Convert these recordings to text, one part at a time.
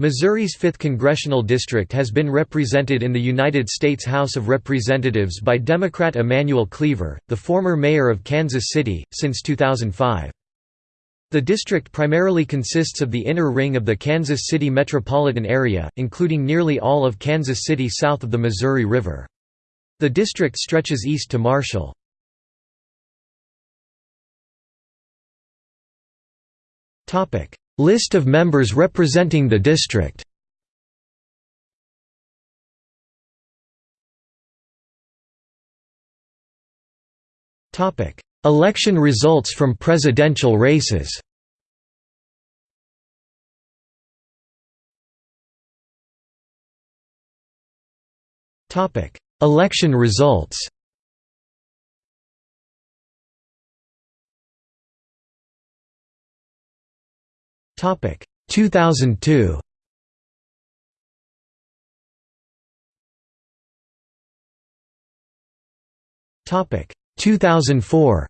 Missouri's 5th Congressional District has been represented in the United States House of Representatives by Democrat Emanuel Cleaver, the former mayor of Kansas City, since 2005. The district primarily consists of the inner ring of the Kansas City metropolitan area, including nearly all of Kansas City south of the Missouri River. The district stretches east to Marshall. List of members representing the district. Election results from presidential races. Election results Topic. 2002 Topic. 2004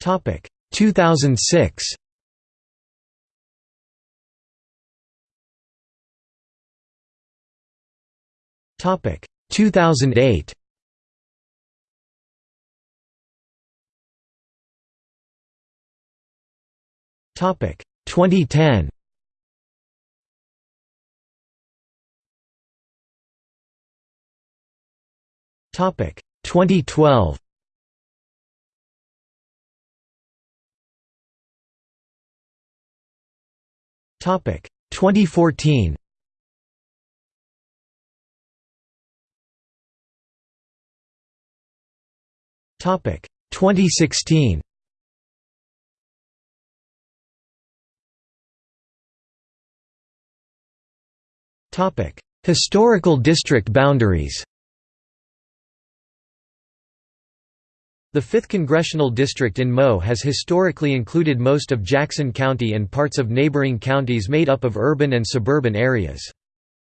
Topic. 2006 Topic. 2008 Topic. 2010 Topic. 2012 Topic. 2014 Topic. 2016 Historical district boundaries The 5th Congressional District in Mo has historically included most of Jackson County and parts of neighboring counties made up of urban and suburban areas.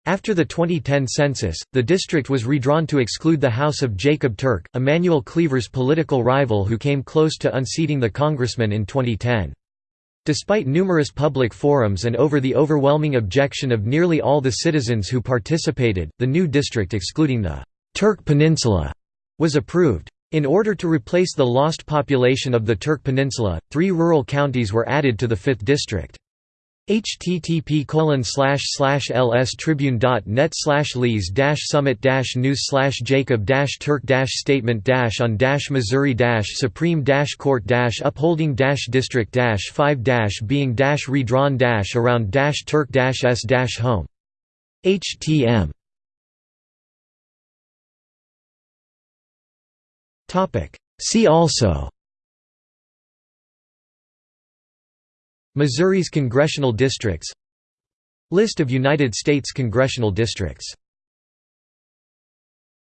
After the 2010 census, the district was redrawn to exclude the House of Jacob Turk, Emanuel Cleaver's political rival who came close to unseating the congressman in 2010. Despite numerous public forums and over the overwhelming objection of nearly all the citizens who participated, the new district excluding the Turk Peninsula was approved. In order to replace the lost population of the Turk Peninsula, three rural counties were added to the 5th district. Http colon slash slash lstribune.net lees dash summit dash news slash jacob dash turk dash statement dash on dash missouri dash supreme dash court dash upholding dash district dash 5 dash being dash redrawn dash around dash turk dash s dash home htm See also Missouri's congressional districts. List of United States congressional districts